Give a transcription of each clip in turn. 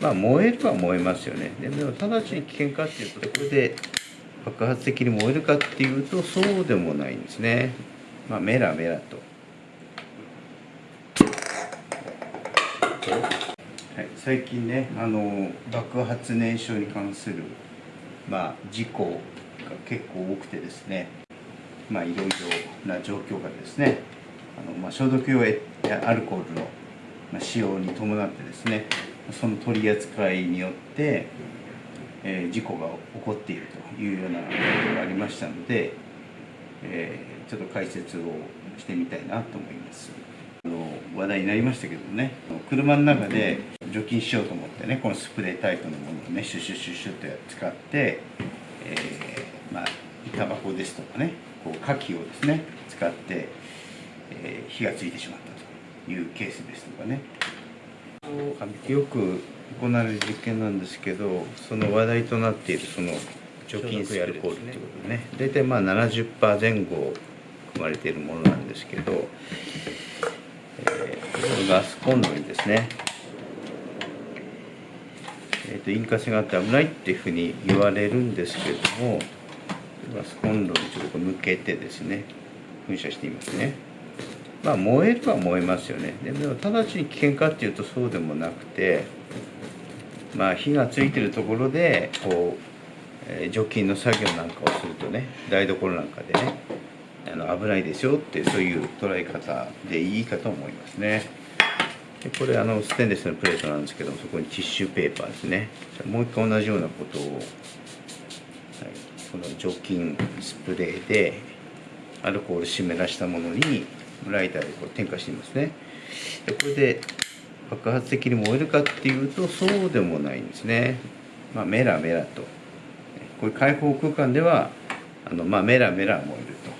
まあ燃えるは燃えますよね。でも直ちに危険かっていうとこれで爆発的に燃えるかっていうとそうでもないんですね。まあメラメラと。はい、最近ねあの爆発燃焼に関する、まあ、事故が結構多くてですね。まあいろいろな状況がですね。あの、まあ、消毒用アルコールの使用に伴ってですね。その取り扱いによって、えー、事故が起こっているというようなことがありましたので、えー、ちょっと解説をしてみたいなと思います。あの話題になりましたけどね車の中で除菌しようと思ってねこのスプレータイプのものをねシュシュシュシュって使って、えー、まあタバコですとかねこう火器をですね使って、え、火がついてしまったというケースですとかねよく行われる実験なんですけどその話題となっているその除菌スプレーアルコールっていうことね。大体まあ70%前後含まれているものなんですけど、えー、ガスコンロにですねえーと、引火性があって危ないっていうふうに言われるんですけどもガスコンロにちょっと向けてですね噴射していますね。まあ燃えるは燃えますよねでも直ちに危険かっていうとそうでもなくてまあ火がついてるところでこう、え、除菌の作業なんかをするとね台所なんかでねあの危ないですよってそういう捉え方でいいかと思いますね。でこれあのステンレスのプレートなんですけどそこにティッシュペーパーですねもう一回同じようなことを、はい、この除菌スプレーでアルコール湿らしたものにライターでこう点火していますね。でこれで爆発的に燃えるかっていうとそうでもないんですね。まあメラメラと。こういう開放空間ではあの、まあ、メラメラ燃えると。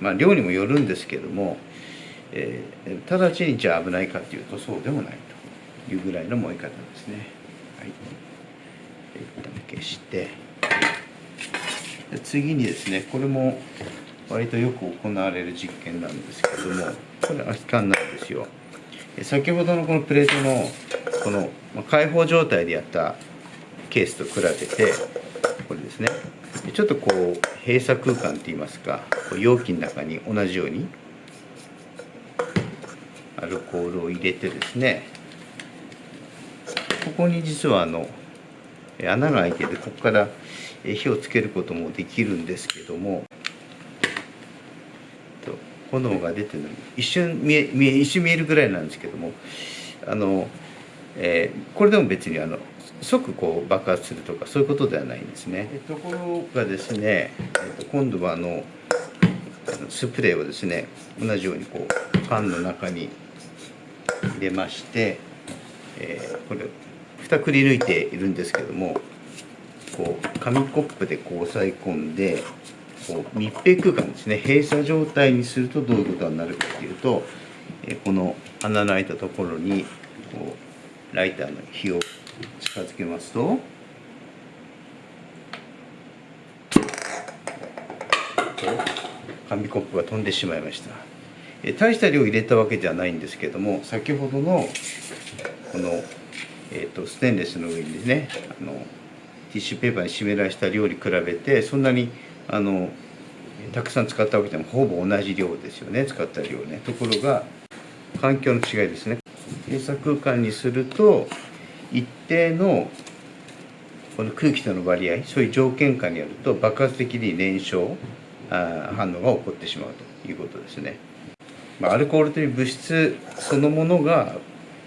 まあ量にもよるんですけどもえー、直ちにじゃあ危ないかっていうとそうでもないというぐらいの燃え方ですね。はい、一旦消して。次にですねこれも割とよく行われる実験なんですけどもこれ空き缶なんですよ。先ほどのこのプレートのこの開放状態でやったケースと比べてこれですねちょっとこう閉鎖空間っていいますか容器の中に同じようにアルコールを入れてですねここに実はあの穴が開いててここから火をつけることもできるんですけども炎が出てるの一瞬見え見え一瞬見えるぐらいなんですけどもあの、えー、これでも別にあの即こう爆発するとかそういうことではないんですね。ところがですね、えー、と今度はあのスプレーをですね同じようにこう缶の中に入れまして、えー、これ蓋くり抜いているんですけどもこう紙コップでこう押さえ込んでこう密閉空間ですね閉鎖状態にするとどういうことになるかっていうと、この穴の開いたところにこうライターの火を近づけますと紙コップが飛んでしまいました。え大した量入れたわけではないんですけども先ほどのこの、えーと、ステンレスの上にねあのティッシュペーパーに湿らした量に比べてそんなにあのたくさん使ったわけでもほぼ同じ量ですよね使った量ねところが環境の違いですね閉鎖空間にすると一定のこの空気との割合そういう条件下にあると爆発的に燃焼あ反応が起こってしまうということですね。まあ、アルコールという物質そのものが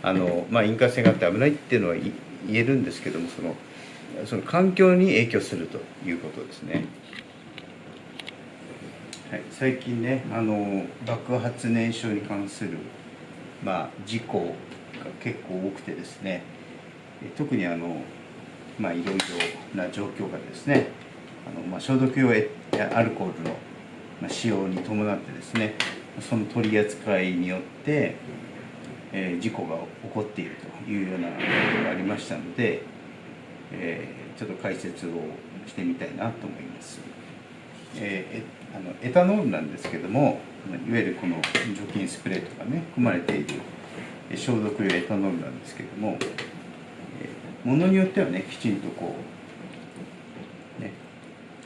あの、まあ、引火性があって危ないっていうのは言えるんですけどもそのその環境に影響するということですね。はい、最近ねあの爆発燃焼に関する、まあ、事故が結構多くてですね。特にあの、まあ、いろいろな状況がですね。あの、まあ、消毒用アルコールの使用に伴ってですね。その取り扱いによって、えー、事故が起こっているというようなことがありましたので、えー、ちょっと解説をしてみたいなと思います。えー、あのエタノールなんですけどもいわゆるこの除菌スプレーとかね含まれている消毒用エタノールなんですけども、ものによってはねきちんとこうね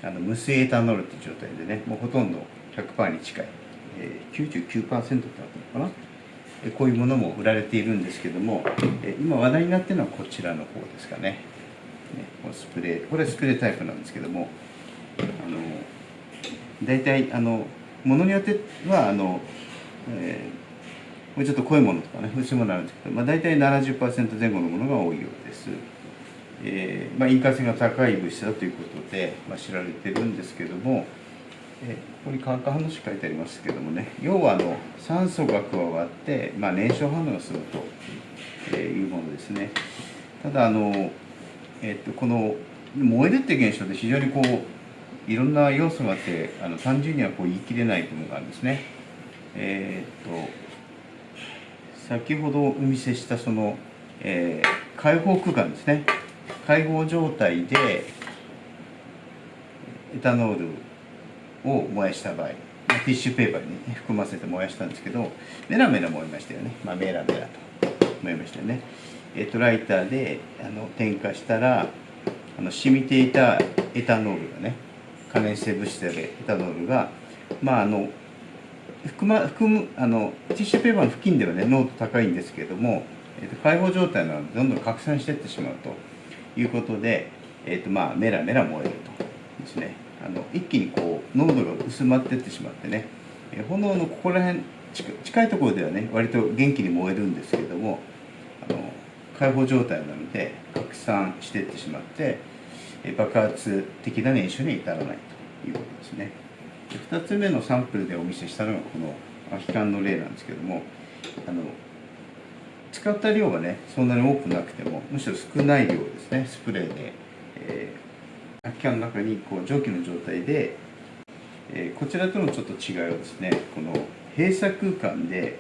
あの無水エタノールっていう状態でねもうほとんど100%に近い、えー、99%だったのかな。こういうものも売られているんですけども今話題になってるのはこちらの方ですかね。ねこのスプレーこれはスプレータイプなんですけどもあの大体あのものによってはあの、えー、もうちょっと濃いものとかね薄いものあるんですけど、まあ、大体70%前後のものが多いようです、えーまあ、引火性が高い物質だということで、まあ、知られてるんですけどもえここに化学反応式書いてありますけどもね要はあの酸素が加わって、まあ、燃焼反応がするというものですね。ただあの、えっと、この燃えるって現象で非常にこういろんな要素があってあの単純にはこう言い切れないというのがあるんですね。えー、っと先ほどお見せしたその、えー、開放空間ですね。開放状態でエタノールを燃やした場合ティッシュペーパーに、含ませて燃やしたんですけどメラメラ燃えましたよね、まあ、メラメラと燃えましたよね。えっとライターであの点火したらあの染みていたエタノールがね可燃性物質であるエタノールがまああの含ま含むあのティッシュペーパーの付近ではね濃度高いんですけれども、えっと、解放状態なのでどんどん拡散していってしまうということで、えっとまあ、メラメラ燃えるとですね。あの一気にこう濃度が薄まっていってしまってね。炎のここら辺近いところではね割と元気に燃えるんですけれどもあの開放状態なので拡散していってしまって爆発的な燃焼に至らないということですね。2つ目のサンプルでお見せしたのがこの空き缶の例なんですけどもあの使った量はねそんなに多くなくてもむしろ少ない量ですねスプレーで、えー空き缶の中にこう蒸気の状態で、えー、こちらとのちょっと違いはですねこの閉鎖空間で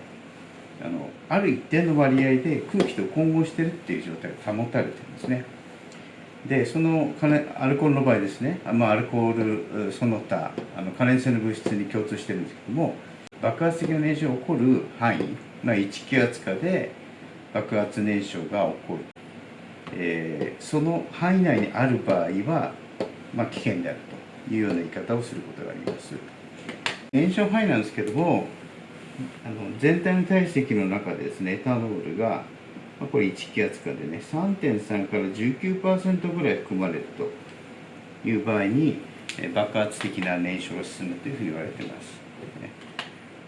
あのある一定の割合で空気と混合してるっていう状態が保たれてるんですね。でそのアルコールの場合ですね、まあ、アルコールその他あの可燃性の物質に共通してるんですけども爆発的な燃焼が起こる範囲、まあ、1気圧下で爆発燃焼が起こる、えー、その範囲内にある場合はまあ、危険であるというような言い方をすることがあります。燃焼範囲なんですけどもあの全体の体積の中でですねエタノールが、まあ、これ1気圧下でね3.3から19%ぐらい含まれるという場合に爆発的な燃焼が進むというふうに言われてます、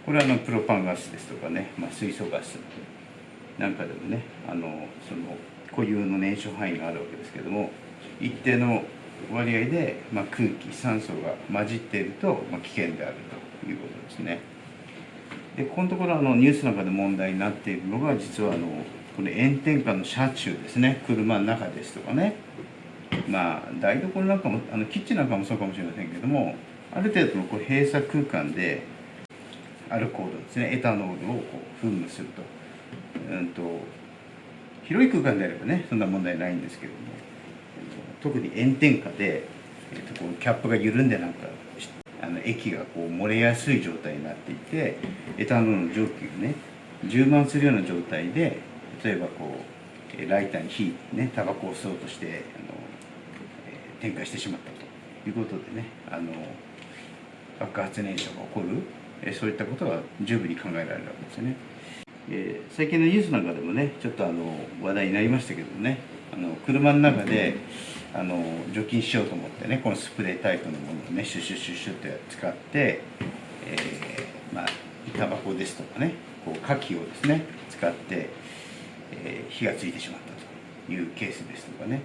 これはあのプロパンガスですとかね、まあ、水素ガスなんかでもねあのその固有の燃焼範囲があるわけですけども一定の割合で、まあ、空気酸素が混じっていると、まあ、危険であるということですね。でここのところあのニュースの中で問題になっているのが実はあのこの炎天下の車中ですね。車の中ですとかね。まあ台所なんかもあのキッチンなんかもそうかもしれませんけどもある程度のこう閉鎖空間でアルコールですね。エタノールをこう噴霧すると,、うんと広い空間であればねそんな問題ないんですけども。特に炎天下で、えー、とこうキャップが緩んでなんかあの液がこう漏れやすい状態になっていてエタノールの蒸気がね充満するような状態で例えばこうライターに火ねタバコを吸おうとしてあの、えー、点火してしまったということでねあの爆発燃焼が起こる、え、そういったことが十分に考えられるわけですよね。えー、最近のニュースなんかでもねちょっとあの話題になりましたけどねあの車の中であの除菌しようと思ってねこのスプレータイプのものをねシュシュシュシュって使って、えー、まあタバコですとかねこう火器をですね使って、えー、火がついてしまったというケースですとかね。